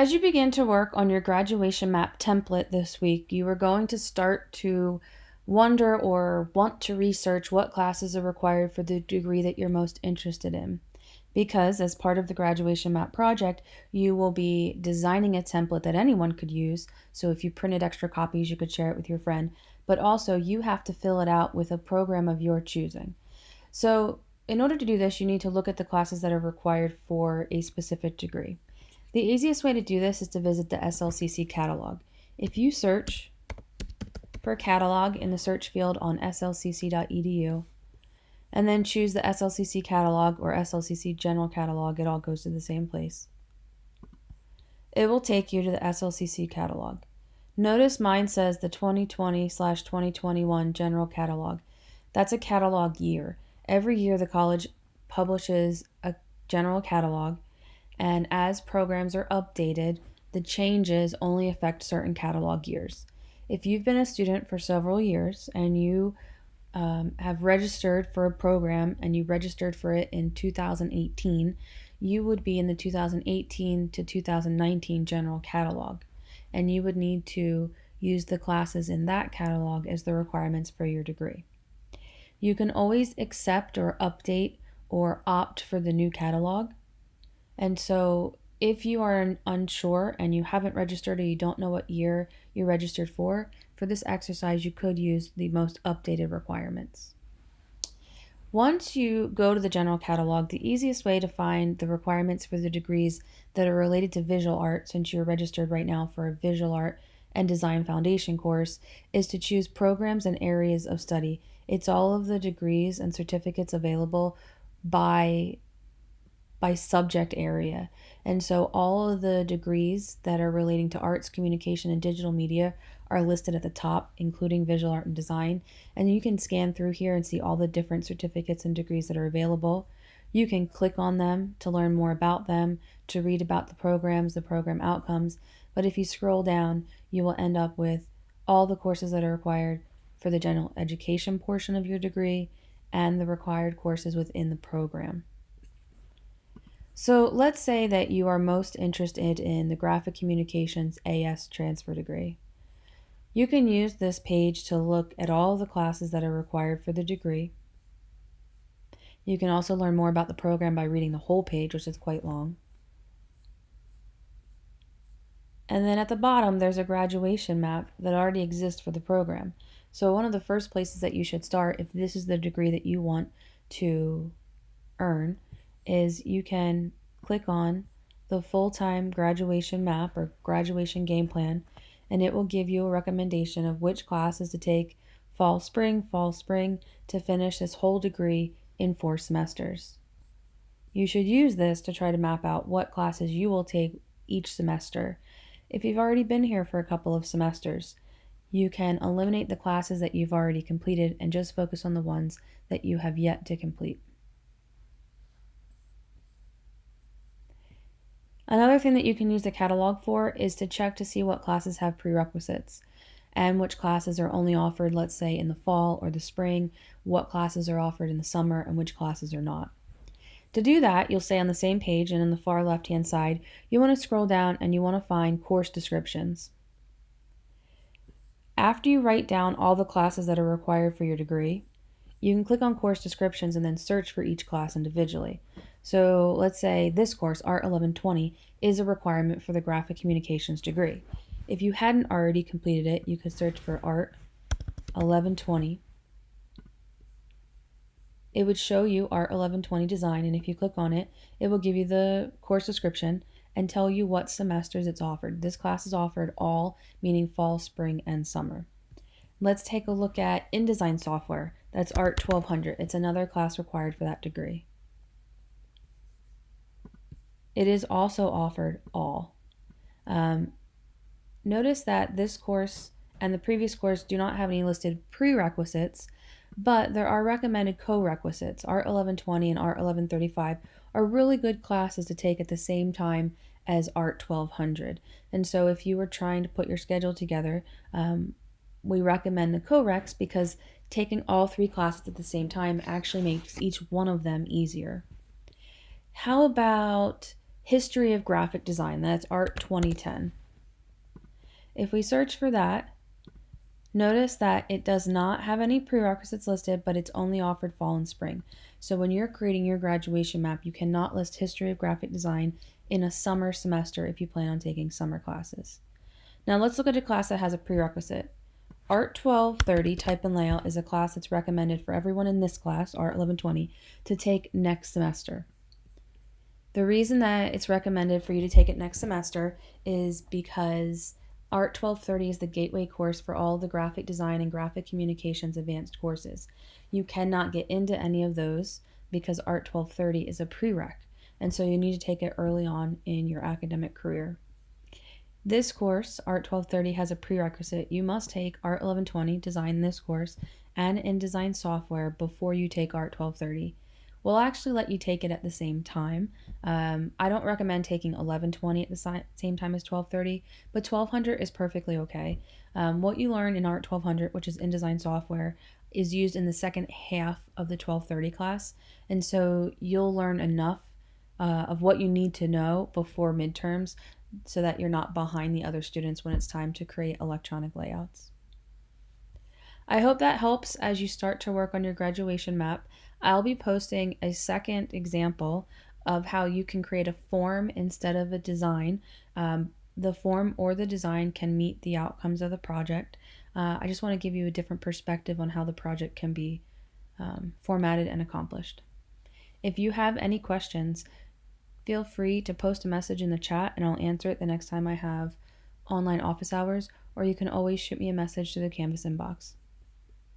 As you begin to work on your graduation map template this week, you are going to start to wonder or want to research what classes are required for the degree that you're most interested in. Because as part of the graduation map project, you will be designing a template that anyone could use. So if you printed extra copies, you could share it with your friend. But also, you have to fill it out with a program of your choosing. So in order to do this, you need to look at the classes that are required for a specific degree. The easiest way to do this is to visit the SLCC catalog. If you search for catalog in the search field on slcc.edu and then choose the SLCC catalog or SLCC general catalog, it all goes to the same place. It will take you to the SLCC catalog. Notice mine says the 2020 slash 2021 general catalog. That's a catalog year. Every year the college publishes a general catalog and as programs are updated, the changes only affect certain catalog years. If you've been a student for several years and you um, have registered for a program and you registered for it in 2018, you would be in the 2018 to 2019 general catalog, and you would need to use the classes in that catalog as the requirements for your degree. You can always accept or update or opt for the new catalog. And so if you are unsure and you haven't registered or you don't know what year you registered for, for this exercise you could use the most updated requirements. Once you go to the general catalog, the easiest way to find the requirements for the degrees that are related to visual art, since you're registered right now for a visual art and design foundation course, is to choose programs and areas of study. It's all of the degrees and certificates available by by subject area. And so all of the degrees that are relating to arts, communication, and digital media are listed at the top, including visual art and design. And you can scan through here and see all the different certificates and degrees that are available. You can click on them to learn more about them, to read about the programs, the program outcomes. But if you scroll down, you will end up with all the courses that are required for the general education portion of your degree and the required courses within the program. So let's say that you are most interested in the Graphic Communications AS transfer degree. You can use this page to look at all the classes that are required for the degree. You can also learn more about the program by reading the whole page, which is quite long. And then at the bottom, there's a graduation map that already exists for the program. So one of the first places that you should start, if this is the degree that you want to earn, is you can click on the full-time graduation map or graduation game plan and it will give you a recommendation of which classes to take fall spring fall spring to finish this whole degree in four semesters. You should use this to try to map out what classes you will take each semester. If you've already been here for a couple of semesters, you can eliminate the classes that you've already completed and just focus on the ones that you have yet to complete. Another thing that you can use the catalog for is to check to see what classes have prerequisites and which classes are only offered, let's say, in the fall or the spring, what classes are offered in the summer, and which classes are not. To do that, you'll stay on the same page and in the far left hand side, you want to scroll down and you want to find course descriptions. After you write down all the classes that are required for your degree, you can click on course descriptions and then search for each class individually. So let's say this course, Art 1120, is a requirement for the graphic communications degree. If you hadn't already completed it, you could search for Art 1120. It would show you Art 1120 design, and if you click on it, it will give you the course description and tell you what semesters it's offered. This class is offered all, meaning fall, spring, and summer. Let's take a look at InDesign software. That's Art 1200. It's another class required for that degree. It is also offered all. Um, notice that this course and the previous course do not have any listed prerequisites, but there are recommended co-requisites. Art 1120 and Art 1135 are really good classes to take at the same time as Art 1200. And so if you were trying to put your schedule together, um, we recommend the co-reqs because taking all three classes at the same time actually makes each one of them easier. How about History of Graphic Design. That's Art 2010. If we search for that, notice that it does not have any prerequisites listed, but it's only offered fall and spring. So when you're creating your graduation map, you cannot list History of Graphic Design in a summer semester if you plan on taking summer classes. Now let's look at a class that has a prerequisite. Art 1230 Type and Layout is a class that's recommended for everyone in this class, Art 1120, to take next semester. The reason that it's recommended for you to take it next semester is because Art 1230 is the gateway course for all the graphic design and graphic communications advanced courses. You cannot get into any of those because Art 1230 is a prereq, and so you need to take it early on in your academic career. This course, Art 1230, has a prerequisite. You must take Art 1120, Design this course, and InDesign software before you take Art 1230. We'll actually let you take it at the same time. Um, I don't recommend taking 1120 at the same time as 1230, but 1200 is perfectly okay. Um, what you learn in Art 1200, which is InDesign software, is used in the second half of the 1230 class, and so you'll learn enough uh, of what you need to know before midterms so that you're not behind the other students when it's time to create electronic layouts. I hope that helps as you start to work on your graduation map. I'll be posting a second example of how you can create a form instead of a design. Um, the form or the design can meet the outcomes of the project. Uh, I just want to give you a different perspective on how the project can be um, formatted and accomplished. If you have any questions, feel free to post a message in the chat and I'll answer it the next time I have online office hours, or you can always shoot me a message to the Canvas inbox.